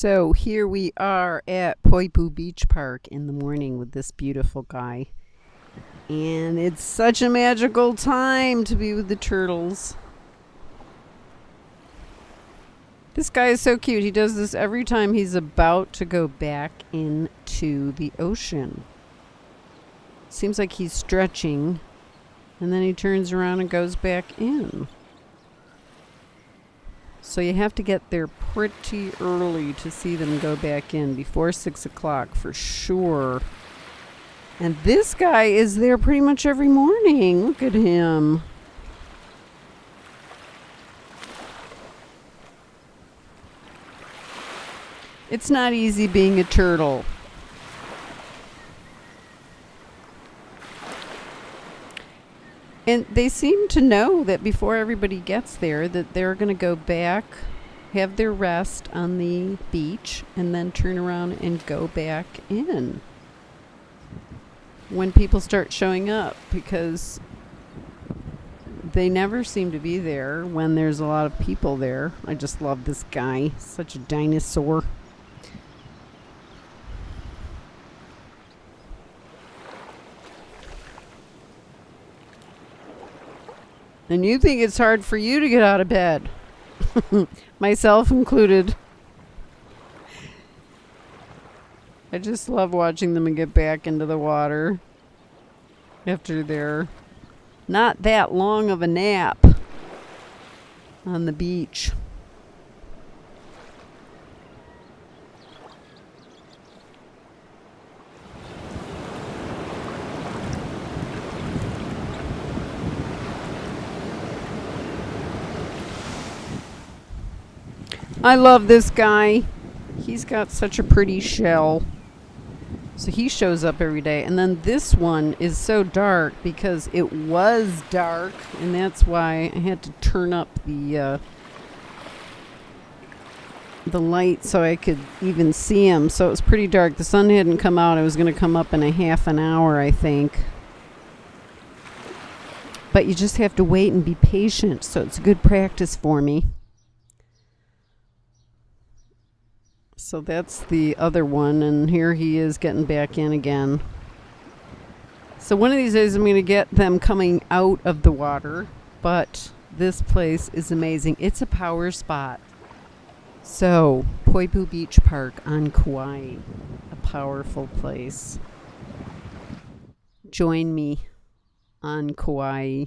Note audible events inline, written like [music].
So here we are at Poipu Beach Park in the morning with this beautiful guy. And it's such a magical time to be with the turtles. This guy is so cute. He does this every time he's about to go back into the ocean. Seems like he's stretching. And then he turns around and goes back in. So you have to get there pretty early to see them go back in before 6 o'clock for sure. And this guy is there pretty much every morning. Look at him. It's not easy being a turtle. And they seem to know that before everybody gets there that they're going to go back, have their rest on the beach, and then turn around and go back in when people start showing up because they never seem to be there when there's a lot of people there. I just love this guy. Such a dinosaur. And you think it's hard for you to get out of bed. [laughs] Myself included. I just love watching them get back into the water after their not that long of a nap on the beach. I love this guy. He's got such a pretty shell. So he shows up every day. And then this one is so dark because it was dark. And that's why I had to turn up the uh, the light so I could even see him. So it was pretty dark. The sun hadn't come out. It was going to come up in a half an hour, I think. But you just have to wait and be patient. So it's good practice for me. So that's the other one, and here he is getting back in again. So one of these days I'm going to get them coming out of the water, but this place is amazing. It's a power spot. So, Poipu Beach Park on Kauai, a powerful place. Join me on Kauai.